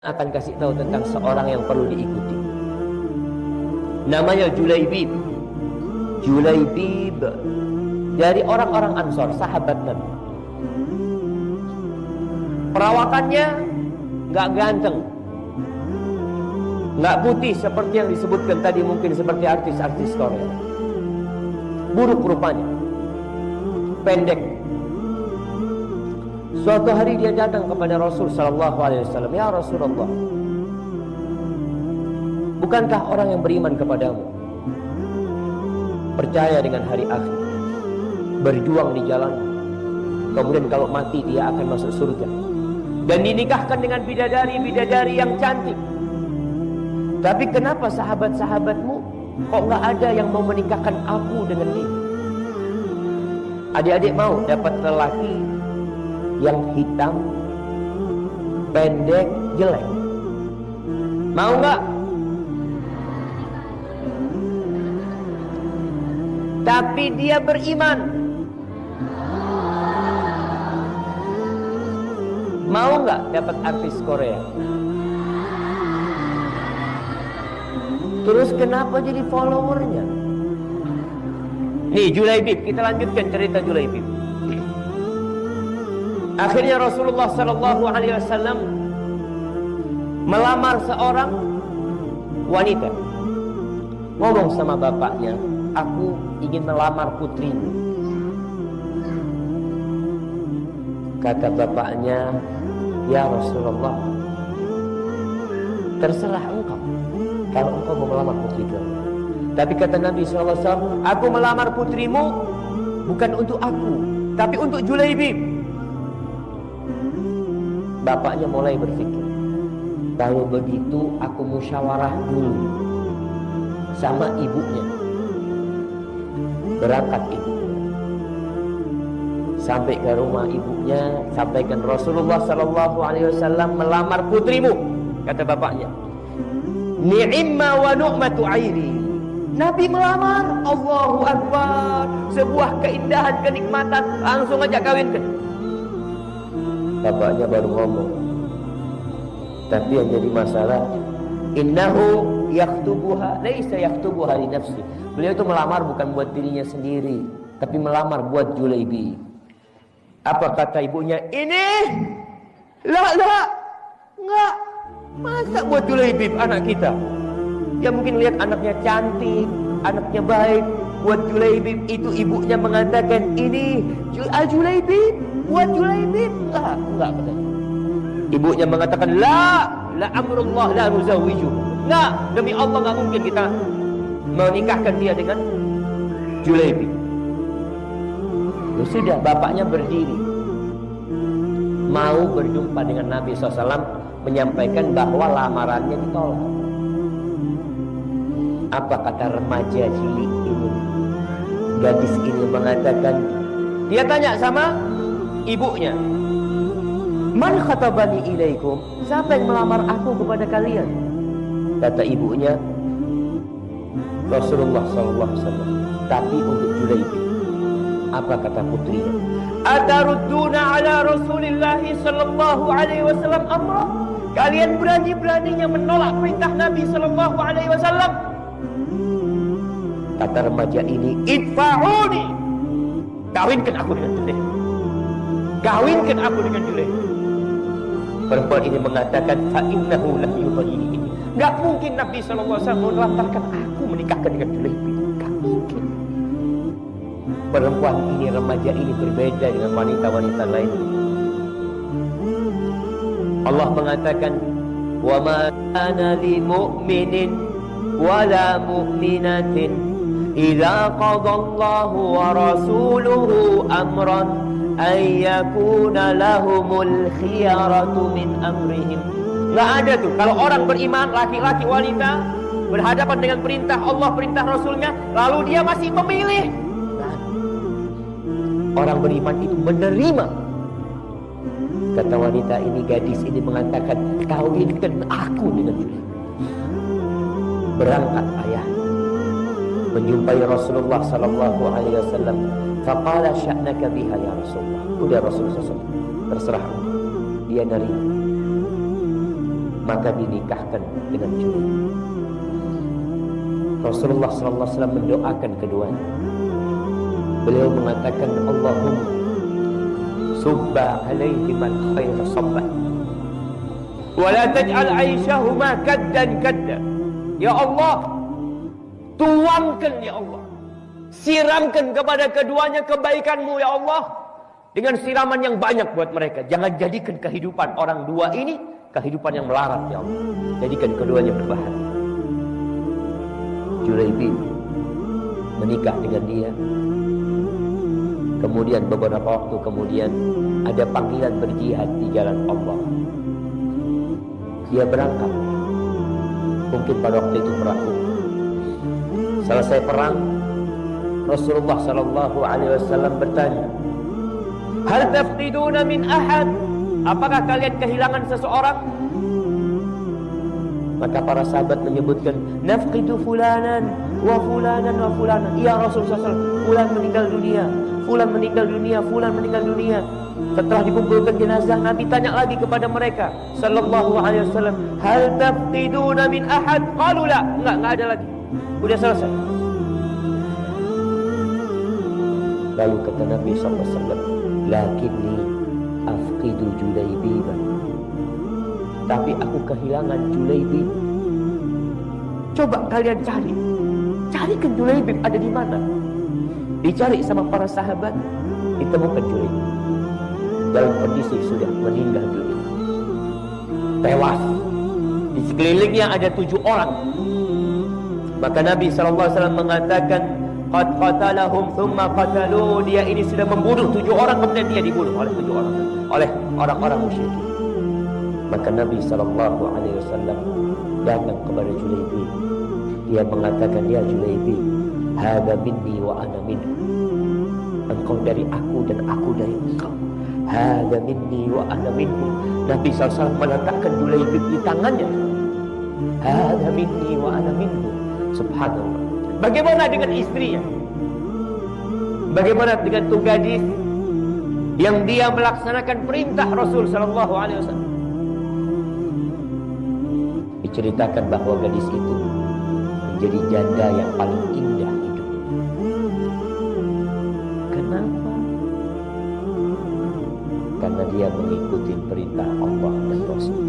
akan kasih tahu tentang seorang yang perlu diikuti. Namanya Julaibib. Julaibib dari orang-orang Ansor, sahabat Nabi. Perawakannya nggak ganteng, nggak putih seperti yang disebutkan tadi mungkin seperti artis-artis Korea. Buruk rupanya, pendek. Suatu hari dia datang kepada Rasul Sallallahu Alaihi Wasallam, ya Rasulullah, bukankah orang yang beriman kepadamu percaya dengan hari akhir, berjuang di jalan, kemudian kalau mati dia akan masuk surga dan dinikahkan dengan bidadari-bidadari yang cantik. Tapi kenapa sahabat-sahabatmu kok nggak ada yang mau menikahkan aku dengan dia? Adik-adik mau dapat lelaki yang hitam, pendek, jelek. Mau nggak? Tapi dia beriman. Mau nggak dapat artis Korea? Terus kenapa jadi followernya? Nih Julaibib, kita lanjutkan cerita Julaibib. Akhirnya Rasulullah Sallallahu Alaihi Wasallam melamar seorang wanita. Ngomong sama bapaknya, aku ingin melamar putrimu. Kata bapaknya, ya Rasulullah, terserah engkau kalau engkau mau melamar putriku. Tapi kata Nabi SAW, aku melamar putrimu bukan untuk aku, tapi untuk Julaibib. Bapaknya mulai berpikir, kalau begitu aku musyawarah dulu sama ibunya. Berangkat ibu. Sampai ke rumah ibunya, sampaikan Rasulullah Sallallahu Alaihi Wasallam melamar putrimu, kata bapaknya. Ni'imma wa nu'matu airi. Nabi melamar, Allahu Akbar, sebuah keindahan kenikmatan, langsung aja kawinkan. Bapaknya baru ngomong. Tapi yang jadi masalah, innahu yaktubuha, laisa yaktubuha li nafsi. Beliau itu melamar bukan buat dirinya sendiri, tapi melamar buat Julaibi. Apa kata ibunya? Ini la la enggak masa buat Julaibib anak kita. Ya mungkin lihat anaknya cantik, anaknya baik. Buat Julaibib itu ibunya mengatakan ini Al Julaibib buat Julaibib. Enggak, enggak kata. Ibunya mengatakan la la amrullah la nuzawiju. Enggak, demi Allah enggak mungkin kita menikahkan dia dengan Julaibib. Ya sudah, bapaknya berdiri. Mau berjumpa dengan Nabi SAW menyampaikan bahwa lamarannya ditolak. Apa kata remaja cilik ini? Gadis ini mengatakan, dia tanya sama ibunya, Man khatabani ilaikum? Siapa yang melamar aku kepada kalian? Kata ibunya, Rasulullah SAW. Tapi untuk Julaibib. Apa kata putrinya? Atarudduna ala Rasulillah sallallahu alaihi wasallam amra? Kalian berani-beraninya menolak perintah Nabi sallallahu alaihi wasallam? Kata remaja ini, "Idfa'uni." Kawinkan aku dengan Julaib. Kawinkan aku dengan Julaib. Perempuan ini mengatakan, "Fa innahu lam yudhini." Enggak mungkin Nabi wasallam melantarkan aku menikahkan dengan Julaib. Enggak mungkin. Perempuan ini, remaja ini berbeda dengan wanita-wanita lain. Allah mengatakan, "Wa ma kana li mu'minin qada Allahu wa rasuluhu amran an yakuna lahumul khiyaratu min amrihim." Enggak ada tuh kalau orang beriman laki-laki wanita berhadapan dengan perintah Allah, perintah Rasulnya, lalu dia masih memilih Orang beriman itu menerima. Kata wanita ini, gadis ini mengatakan, kawinkan aku dengan. Berangkat ayah menjumpai Rasulullah sallallahu alaihi wasallam. Faqala sya'naka biha ya Rasulullah. Udah Rasulullah SAW. Terserah. Dia nerima. maka dinikahkan dengan Julaibib. Rasulullah sallallahu alaihi wasallam mendoakan keduanya. Beliau mengatakan Allahumma subba alaihi man khair sabba. Wa la taj'al 'aishahuma kaddan kadda. Ya Allah, tuangkan ya Allah. Siramkan kepada keduanya kebaikanmu ya Allah. Dengan siraman yang banyak buat mereka. Jangan jadikan kehidupan orang dua ini kehidupan yang melarat ya Allah. Jadikan keduanya berbahagia. Julaibib menikah dengan dia. Kemudian beberapa waktu kemudian ada panggilan berjihad di jalan Allah. Dia berangkat. Mungkin pada waktu itu perahu. Selesai perang, Rasulullah Sallallahu Alaihi Wasallam bertanya, Hal tafqiduna min ahad? Apakah kalian kehilangan seseorang? Maka para sahabat menyebutkan nafqidu fulanan wa fulanan wa fulanan. Ya Rasulullah SAW, fulan meninggal dunia, fulan meninggal dunia, fulan meninggal dunia. Setelah dikumpulkan jenazah, Nabi tanya lagi kepada mereka, sallallahu alaihi wasallam, "Hal tafqiduna min ahad?" Qalu la. Enggak, enggak ada lagi. Udah selesai. Lalu kata Nabi wasallam, "Lakinni afqidu Julaibiban." Tapi aku kehilangan Julaibib. Coba kalian cari. Carikan Julaibib ada di mana? Dicari sama para sahabat, ditemukan Julaibib. Dalam kondisi sudah meninggal dunia. Tewas. Di sekelilingnya ada tujuh orang. Maka Nabi SAW mengatakan, Qad qatalahum thumma qatalu. Dia ini sudah membunuh tujuh orang, kemudian dia dibunuh oleh tujuh orang. Oleh orang-orang musyrik. Maka Nabi Wasallam datang kepada Julaibi. Dia mengatakan, Ya Julaibi, Hada minni wa ana minhu. Engkau dari aku dan aku dari engkau. Hada minni wa ana minhu. Nabi SAW meletakkan Julaibi di tangannya. Hada minni wa ana minhu. Subhanallah. Bagaimana dengan istrinya? Bagaimana dengan tu gadis yang dia melaksanakan perintah Rasul Sallallahu Alaihi Wasallam? diceritakan bahwa gadis itu menjadi janda yang paling indah hidupnya. Kenapa? Karena dia mengikuti perintah Allah dan Rasul.